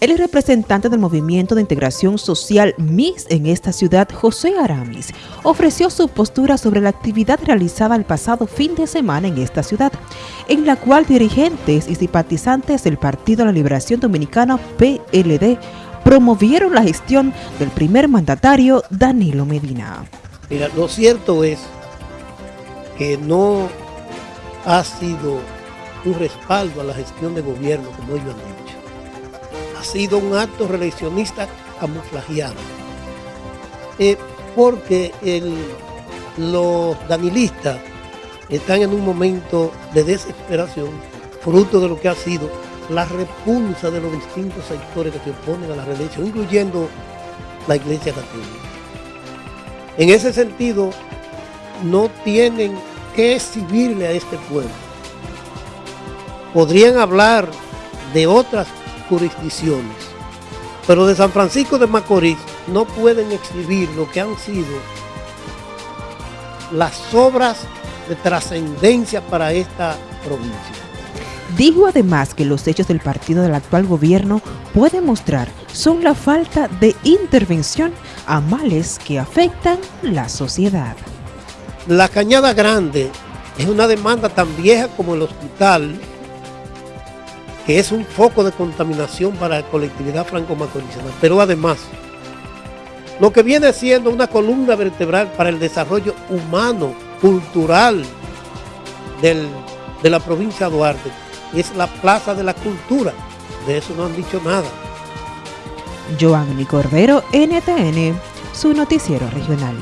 El representante del Movimiento de Integración Social MIS en esta ciudad, José Aramis, ofreció su postura sobre la actividad realizada el pasado fin de semana en esta ciudad, en la cual dirigentes y simpatizantes del Partido de la Liberación Dominicana PLD promovieron la gestión del primer mandatario Danilo Medina. Mira, lo cierto es que no ha sido un respaldo a la gestión de gobierno como ellos han dicho ha sido un acto reeleccionista camuflajeado. Eh, porque los danilistas están en un momento de desesperación, fruto de lo que ha sido la repulsa de los distintos sectores que se oponen a la reelección, incluyendo la Iglesia Católica. En ese sentido, no tienen que exhibirle a este pueblo. Podrían hablar de otras jurisdicciones. Pero de San Francisco de Macorís no pueden exhibir lo que han sido las obras de trascendencia para esta provincia. Dijo además que los hechos del partido del actual gobierno pueden mostrar son la falta de intervención a males que afectan la sociedad. La Cañada Grande es una demanda tan vieja como el hospital que es un foco de contaminación para la colectividad franco-macorizana, pero además, lo que viene siendo una columna vertebral para el desarrollo humano, cultural de la provincia de Duarte, es la Plaza de la Cultura. De eso no han dicho nada. Joanny Cordero, NTN, su noticiero regional.